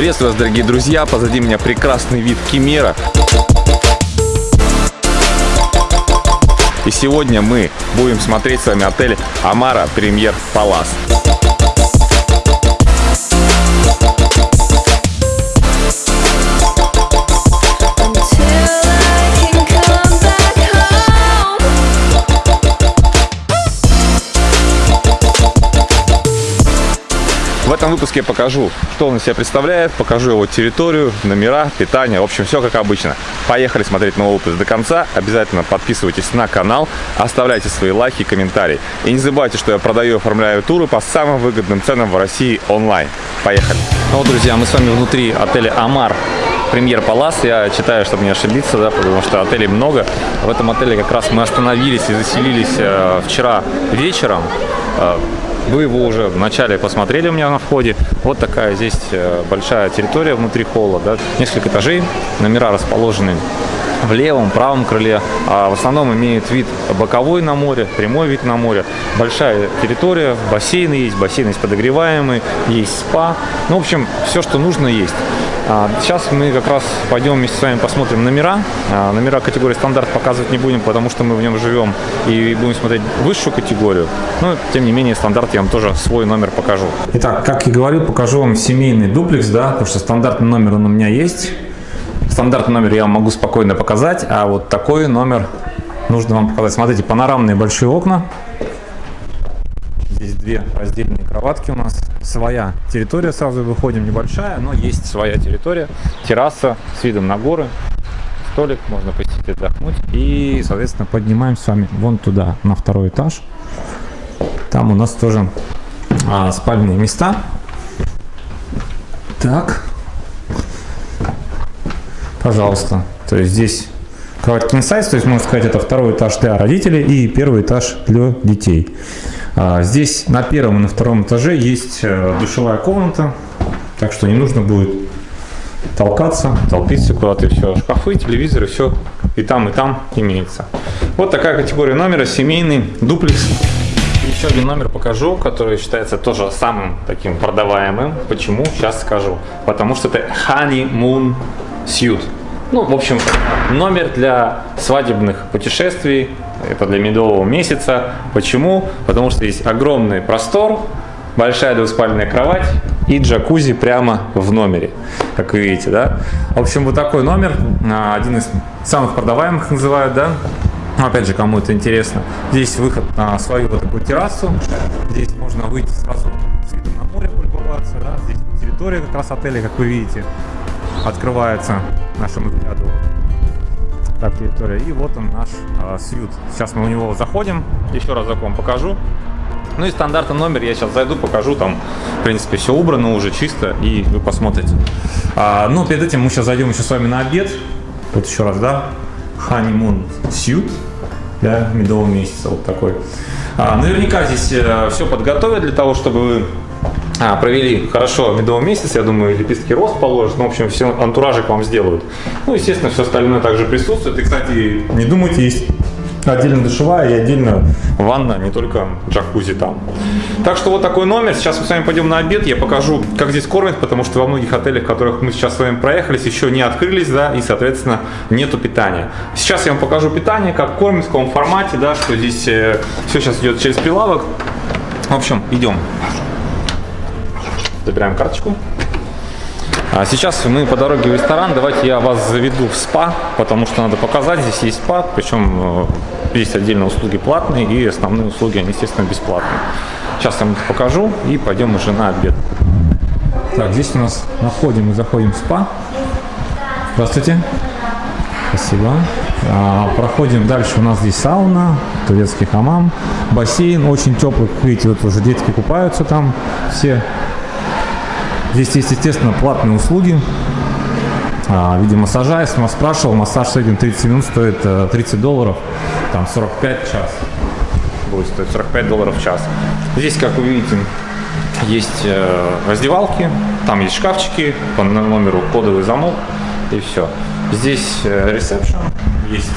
Приветствую вас, дорогие друзья! Позади меня прекрасный вид Кемера. И сегодня мы будем смотреть с вами отель Амара Премьер Палас. В этом выпуске я покажу, что он из себя представляет, покажу его территорию, номера, питание, в общем, все как обычно. Поехали смотреть новый выпуск до конца. Обязательно подписывайтесь на канал, оставляйте свои лайки и комментарии. И не забывайте, что я продаю и оформляю туры по самым выгодным ценам в России онлайн. Поехали! Ну вот, друзья, мы с вами внутри отеля Амар Премьер Палас. Я читаю, чтобы не ошибиться, да, потому что отелей много. В этом отеле как раз мы остановились и заселились э, вчера вечером. Э, вы его уже вначале посмотрели у меня на входе. Вот такая здесь э, большая территория внутри холла, да, несколько этажей, номера расположены в левом, правом крыле. А в основном имеет вид боковой на море, прямой вид на море. Большая территория, бассейны есть, бассейн есть подогреваемый, есть спа. Ну, в общем, все, что нужно, есть. А, сейчас мы как раз пойдем вместе с вами посмотрим номера. А, номера категории стандарт показывать не будем, потому что мы в нем живем и будем смотреть высшую категорию. Но, тем не менее, стандарт я вам тоже свой номер покажу. Итак, как и говорил, покажу вам семейный дуплекс, да, потому что стандартный номер он у меня есть. Стандартный номер я вам могу спокойно показать, а вот такой номер нужно вам показать. Смотрите, панорамные большие окна. Здесь две раздельные кроватки у нас. Своя территория, сразу выходим, небольшая, но есть своя территория. Терраса с видом на горы. Столик, можно посетить, отдохнуть. И, соответственно, поднимаемся с вами вон туда, на второй этаж. Там у нас тоже а, спальные места. Так. Пожалуйста. То есть здесь кровать king то есть можно сказать, это второй этаж для родителей и первый этаж для детей. А, здесь на первом и на втором этаже есть э, душевая комната, так что не нужно будет толкаться, толпиться куда-то, все, шкафы, телевизоры, все и там, и там имеется. Вот такая категория номера, семейный дуплекс. Еще один номер покажу, который считается тоже самым таким продаваемым. Почему? Сейчас скажу. Потому что это Honeymoon Suite. Ну, в общем, номер для свадебных путешествий, это для медового месяца. Почему? Потому что есть огромный простор, большая двуспальная кровать и джакузи прямо в номере, как вы видите, да. В общем, вот такой номер, а, один из самых продаваемых называют, да. Опять же, кому это интересно. Здесь выход на свою вот такую террасу. Здесь можно выйти сразу на море полюбоваться, да. Здесь территория как раз отеля, как вы видите открывается нашему взгляду так территория. И вот он наш э, сьют. Сейчас мы у него заходим, еще разок вам покажу. Ну и стандартный номер, я сейчас зайду, покажу, там, в принципе, все убрано уже чисто, и вы посмотрите. А, ну, перед этим мы сейчас зайдем еще с вами на обед. Вот еще раз, да, Honeymoon Suit, да, медового месяца, вот такой. А, наверняка здесь э, все подготовят для того, чтобы вы а, провели хорошо медовый месяц, я думаю, лепестки роз положат, ну, в общем, все антуражик вам сделают. Ну, естественно, все остальное также присутствует. И, кстати, не думайте, есть отдельно душевая и отдельно ванна, не только джакузи там. Так что вот такой номер. Сейчас мы с вами пойдем на обед. Я покажу, как здесь кормят, потому что во многих отелях, в которых мы сейчас с вами проехались, еще не открылись, да, и, соответственно, нету питания. Сейчас я вам покажу питание, как кормят, в каком формате, да, что здесь э, все сейчас идет через прилавок. В общем, идем. Забираем карточку. А сейчас мы по дороге в ресторан. Давайте я вас заведу в спа, потому что надо показать. Здесь есть спа, причем э, есть отдельно услуги платные и основные услуги, они, естественно, бесплатные. Сейчас я вам это покажу и пойдем уже на обед. Так, здесь у нас на входе мы заходим в спа. Здравствуйте. Спасибо. А, проходим дальше. У нас здесь сауна, турецкий хамам, бассейн очень теплый. Видите, вот уже детки купаются там все. Здесь есть, естественно, платные услуги а, в виде массажа. Если вас спрашивал, массаж в среднем 30 минут стоит 30 э, долларов, там 45 час. Будет стоить 45 долларов в час. Здесь, как вы видите, есть э, раздевалки, там есть шкафчики, по номеру кодовый замок и все. Здесь э, ресепшн, есть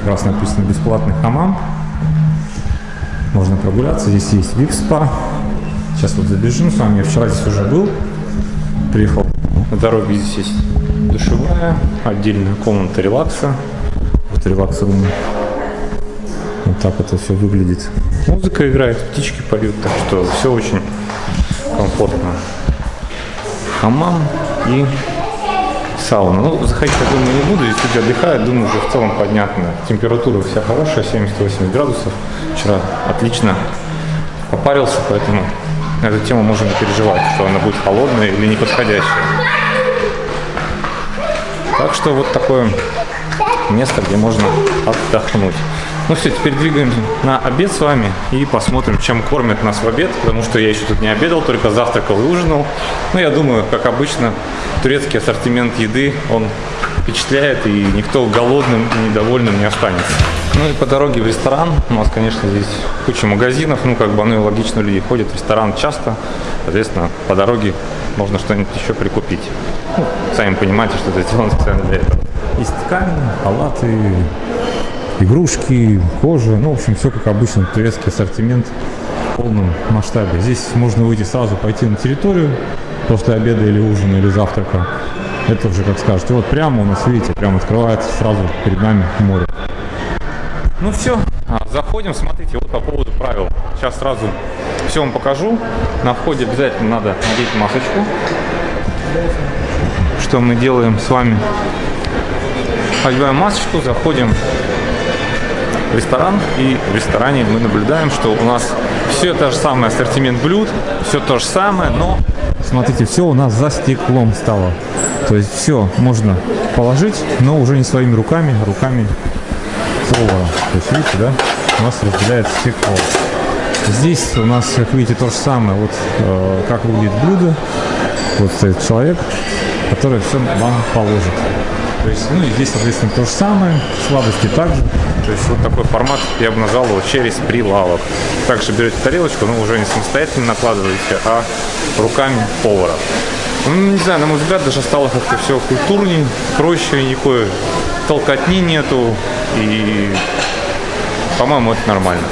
как раз написано бесплатный хамам. Можно прогуляться, здесь есть вип-спа, Сейчас вот забежим с вами. Я вчера здесь уже был. Приехал На дороге здесь есть душевая, отдельная комната релакса. Вот релакс рум. Вот так это все выглядит. Музыка играет, птички поют, так что все очень комфортно. Хамам и сауна. Ну, заходить, я думаю, не буду. Здесь люди отдыхают, думаю, уже в целом понятно. Температура вся хорошая, 78 градусов. Вчера отлично попарился, поэтому на эту тему можно переживать, что она будет холодная или неподходящая. Так что вот такое место, где можно отдохнуть. Ну все, теперь двигаемся на обед с вами и посмотрим, чем кормят нас в обед, потому что я еще тут не обедал, только завтракал и ужинал. Ну, я думаю, как обычно, турецкий ассортимент еды, он впечатляет, и никто голодным и недовольным не останется. Ну и по дороге в ресторан, у нас, конечно, здесь куча магазинов, ну, как бы оно и логично, люди ходят в ресторан часто, соответственно, по дороге можно что-нибудь еще прикупить. Ну, сами понимаете, что это сделано специально для этого. Есть ткани, халаты, игрушки, кожа, ну, в общем, все как обычно, турецкий ассортимент в полном масштабе. Здесь можно выйти сразу, пойти на территорию после обеда или ужина, или завтрака. Это уже как скажете. Вот прямо у нас, видите, прямо открывается сразу перед нами море. Ну все, а, заходим, смотрите, вот по поводу правил. Сейчас сразу все вам покажу. На входе обязательно надо надеть масочку. Что мы делаем с вами? Одеваем масочку, заходим в ресторан, и в ресторане мы наблюдаем, что у нас все то же самое ассортимент блюд, все то же самое, но... Смотрите, все у нас за стеклом стало. То есть все можно положить, но уже не своими руками, а руками повара. То есть видите, да, у нас разделяется стекло. Здесь у нас, как видите, то же самое. Вот э, как выглядит блюдо. Вот стоит человек, который все вам положит. То есть, ну и здесь, соответственно, то же самое, сладости также. То есть вот такой формат я бы назвал его через прилавок. Также берете тарелочку, но уже не самостоятельно накладываете, а руками повара. Ну, не знаю, на мой взгляд, даже стало как-то все культурнее, проще, никакой толкотни нету. И, по-моему, это нормально.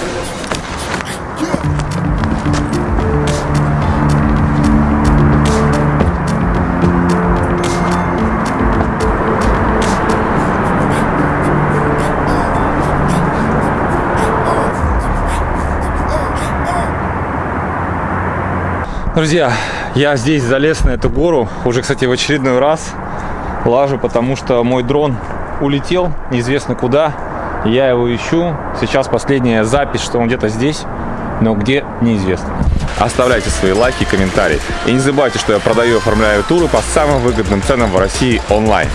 Друзья, я здесь залез на эту гору, уже, кстати, в очередной раз лажу, потому что мой дрон улетел, неизвестно куда, я его ищу. Сейчас последняя запись, что он где-то здесь, но где, неизвестно. Оставляйте свои лайки и комментарии. И не забывайте, что я продаю и оформляю туры по самым выгодным ценам в России онлайн.